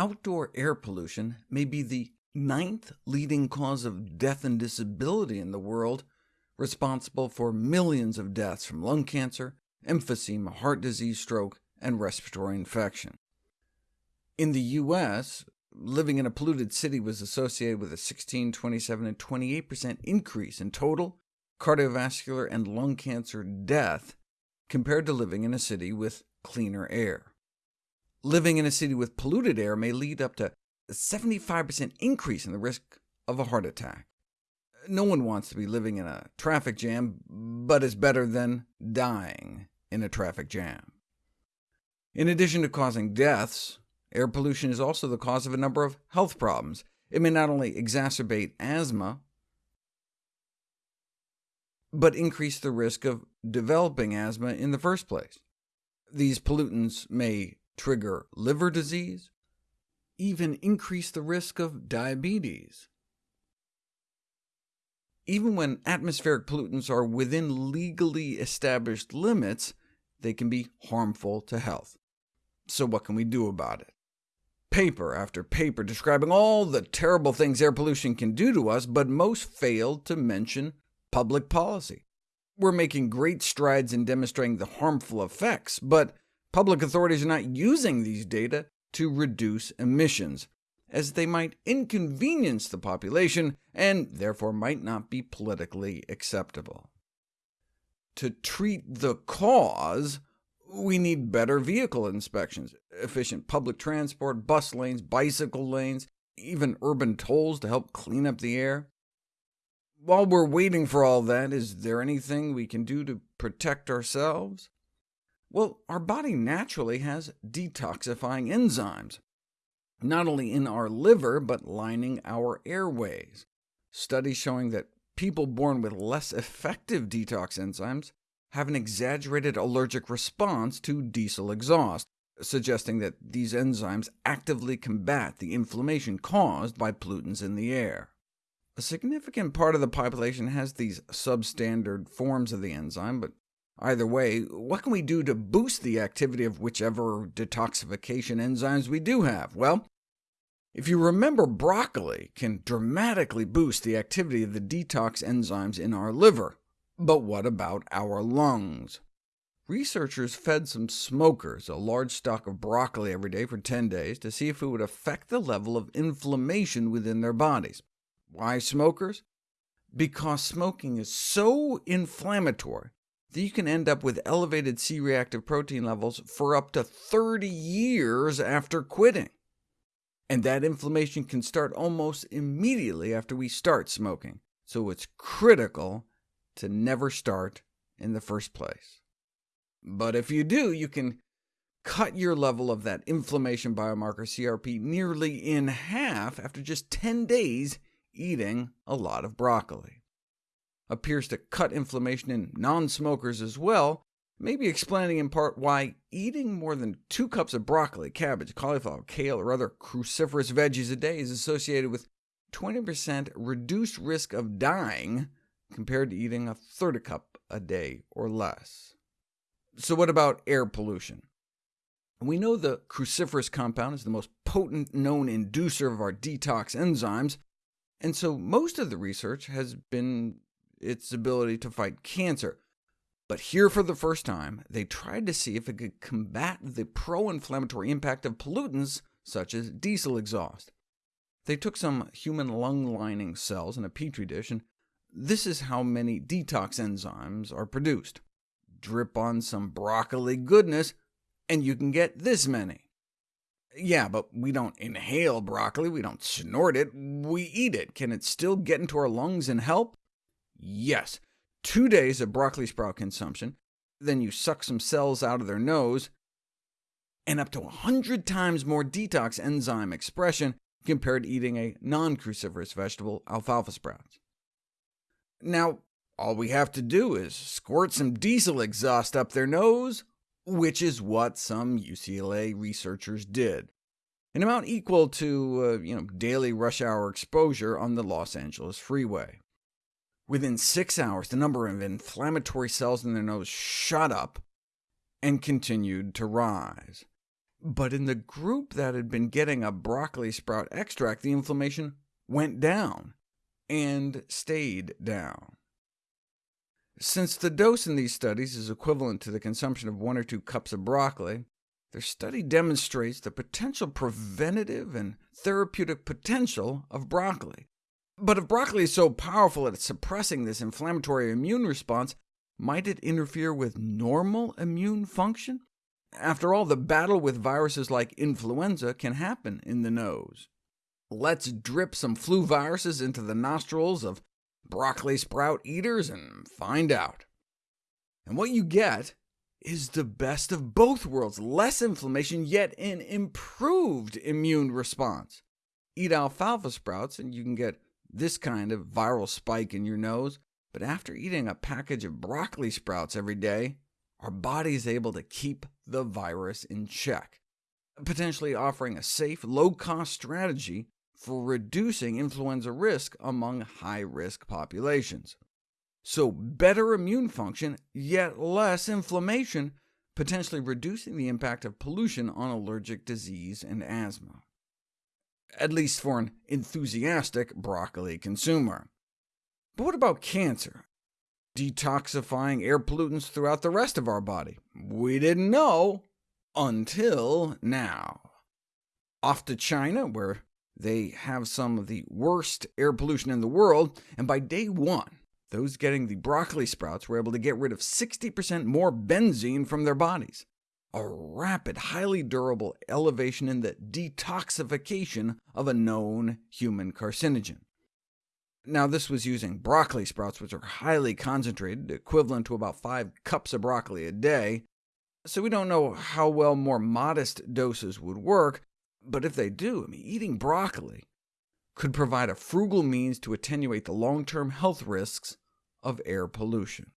Outdoor air pollution may be the ninth leading cause of death and disability in the world, responsible for millions of deaths from lung cancer, emphysema, heart disease, stroke, and respiratory infection. In the U.S., living in a polluted city was associated with a 16, 27, and 28% increase in total cardiovascular and lung cancer death compared to living in a city with cleaner air. Living in a city with polluted air may lead up to a 75% increase in the risk of a heart attack. No one wants to be living in a traffic jam, but is better than dying in a traffic jam. In addition to causing deaths, air pollution is also the cause of a number of health problems. It may not only exacerbate asthma, but increase the risk of developing asthma in the first place. These pollutants may trigger liver disease, even increase the risk of diabetes. Even when atmospheric pollutants are within legally established limits, they can be harmful to health. So what can we do about it? Paper after paper describing all the terrible things air pollution can do to us, but most failed to mention public policy. We're making great strides in demonstrating the harmful effects, but Public authorities are not using these data to reduce emissions, as they might inconvenience the population and therefore might not be politically acceptable. To treat the cause, we need better vehicle inspections, efficient public transport, bus lanes, bicycle lanes, even urban tolls to help clean up the air. While we're waiting for all that, is there anything we can do to protect ourselves? Well, our body naturally has detoxifying enzymes, not only in our liver, but lining our airways. Studies showing that people born with less effective detox enzymes have an exaggerated allergic response to diesel exhaust, suggesting that these enzymes actively combat the inflammation caused by pollutants in the air. A significant part of the population has these substandard forms of the enzyme, but Either way, what can we do to boost the activity of whichever detoxification enzymes we do have? Well, if you remember, broccoli can dramatically boost the activity of the detox enzymes in our liver. But what about our lungs? Researchers fed some smokers a large stalk of broccoli every day for 10 days to see if it would affect the level of inflammation within their bodies. Why smokers? Because smoking is so inflammatory that you can end up with elevated C-reactive protein levels for up to 30 years after quitting. And that inflammation can start almost immediately after we start smoking, so it's critical to never start in the first place. But if you do, you can cut your level of that inflammation biomarker CRP nearly in half after just 10 days eating a lot of broccoli appears to cut inflammation in non-smokers as well, maybe explaining in part why eating more than two cups of broccoli, cabbage, cauliflower, kale, or other cruciferous veggies a day is associated with 20% reduced risk of dying compared to eating a third a cup a day or less. So what about air pollution? We know the cruciferous compound is the most potent known inducer of our detox enzymes, and so most of the research has been its ability to fight cancer. But here for the first time, they tried to see if it could combat the pro-inflammatory impact of pollutants such as diesel exhaust. They took some human lung lining cells in a petri dish, and this is how many detox enzymes are produced. Drip on some broccoli goodness, and you can get this many. Yeah, but we don't inhale broccoli, we don't snort it, we eat it. Can it still get into our lungs and help? Yes, two days of broccoli sprout consumption, then you suck some cells out of their nose, and up to 100 times more detox enzyme expression compared to eating a non-cruciferous vegetable, alfalfa sprouts. Now, all we have to do is squirt some diesel exhaust up their nose, which is what some UCLA researchers did, an amount equal to uh, you know, daily rush hour exposure on the Los Angeles freeway. Within six hours, the number of inflammatory cells in their nose shot up and continued to rise. But in the group that had been getting a broccoli sprout extract, the inflammation went down, and stayed down. Since the dose in these studies is equivalent to the consumption of one or two cups of broccoli, their study demonstrates the potential preventative and therapeutic potential of broccoli. But if broccoli is so powerful at suppressing this inflammatory immune response, might it interfere with normal immune function? After all, the battle with viruses like influenza can happen in the nose. Let's drip some flu viruses into the nostrils of broccoli sprout eaters and find out. And what you get is the best of both worlds, less inflammation, yet an improved immune response. Eat alfalfa sprouts, and you can get this kind of viral spike in your nose, but after eating a package of broccoli sprouts every day, our body is able to keep the virus in check, potentially offering a safe, low-cost strategy for reducing influenza risk among high-risk populations. So better immune function, yet less inflammation, potentially reducing the impact of pollution on allergic disease and asthma. At least for an enthusiastic broccoli consumer. But what about cancer? Detoxifying air pollutants throughout the rest of our body? We didn't know until now. Off to China, where they have some of the worst air pollution in the world, and by day one, those getting the broccoli sprouts were able to get rid of 60% more benzene from their bodies, a rapid, highly durable elevation in the detoxification of a known human carcinogen. Now, this was using broccoli sprouts, which are highly concentrated, equivalent to about 5 cups of broccoli a day, so we don't know how well more modest doses would work, but if they do, I mean, eating broccoli could provide a frugal means to attenuate the long-term health risks of air pollution.